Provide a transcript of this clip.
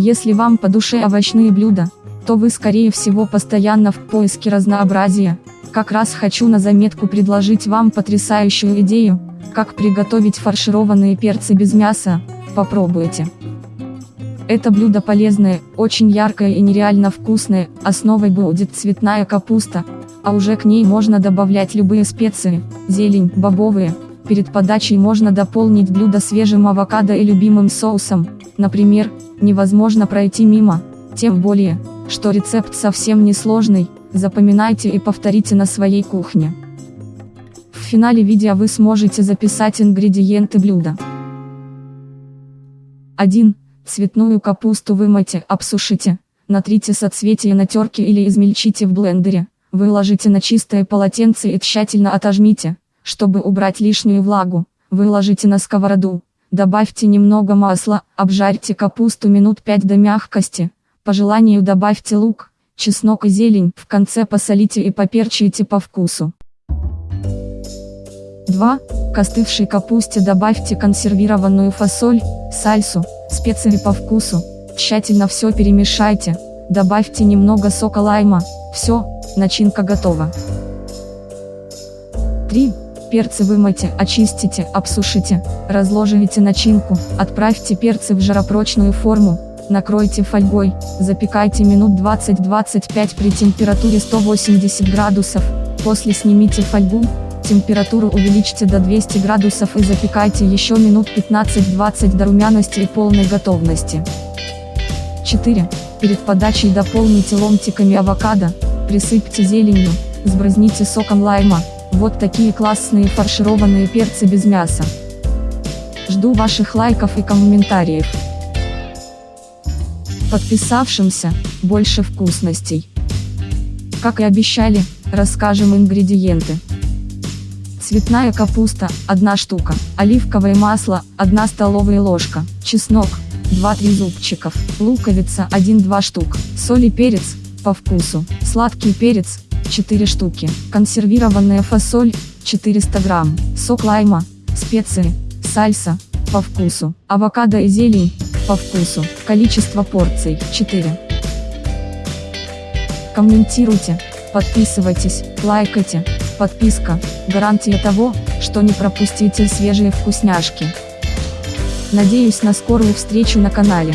Если вам по душе овощные блюда, то вы скорее всего постоянно в поиске разнообразия. Как раз хочу на заметку предложить вам потрясающую идею, как приготовить фаршированные перцы без мяса, попробуйте. Это блюдо полезное, очень яркое и нереально вкусное, основой будет цветная капуста, а уже к ней можно добавлять любые специи, зелень, бобовые. Перед подачей можно дополнить блюдо свежим авокадо и любимым соусом, например, невозможно пройти мимо, тем более, что рецепт совсем не сложный, запоминайте и повторите на своей кухне. В финале видео вы сможете записать ингредиенты блюда. 1. Цветную капусту вымойте, обсушите, натрите соцветия на терке или измельчите в блендере, выложите на чистое полотенце и тщательно отожмите, чтобы убрать лишнюю влагу, выложите на сковороду, добавьте немного масла, обжарьте капусту минут 5 до мягкости, по желанию добавьте лук, чеснок и зелень, в конце посолите и поперчите по вкусу. 2. К остывшей капусте добавьте консервированную фасоль, сальсу, специи по вкусу, тщательно все перемешайте, добавьте немного сока лайма, все, начинка готова. 3. Перцы вымойте, очистите, обсушите, разложите начинку, отправьте перцы в жаропрочную форму, накройте фольгой, запекайте минут 20-25 при температуре 180 градусов, после снимите фольгу, температуру увеличьте до 200 градусов и запекайте еще минут 15-20 до румяности и полной готовности. 4. Перед подачей дополните ломтиками авокадо, присыпьте зеленью, сбрызните соком лайма, вот такие классные фаршированные перцы без мяса. Жду ваших лайков и комментариев. Подписавшимся, больше вкусностей. Как и обещали, расскажем ингредиенты. Цветная капуста, 1 штука, оливковое масло, 1 столовая ложка, чеснок, 2-3 зубчиков, луковица 1-2 штук, соль и перец, по вкусу, сладкий перец, 4 штуки, консервированная фасоль, 400 грамм, сок лайма, специи, сальса, по вкусу, авокадо и зелень, по вкусу, количество порций, 4. Комментируйте, подписывайтесь, лайкайте, Подписка – гарантия того, что не пропустите свежие вкусняшки. Надеюсь на скорую встречу на канале.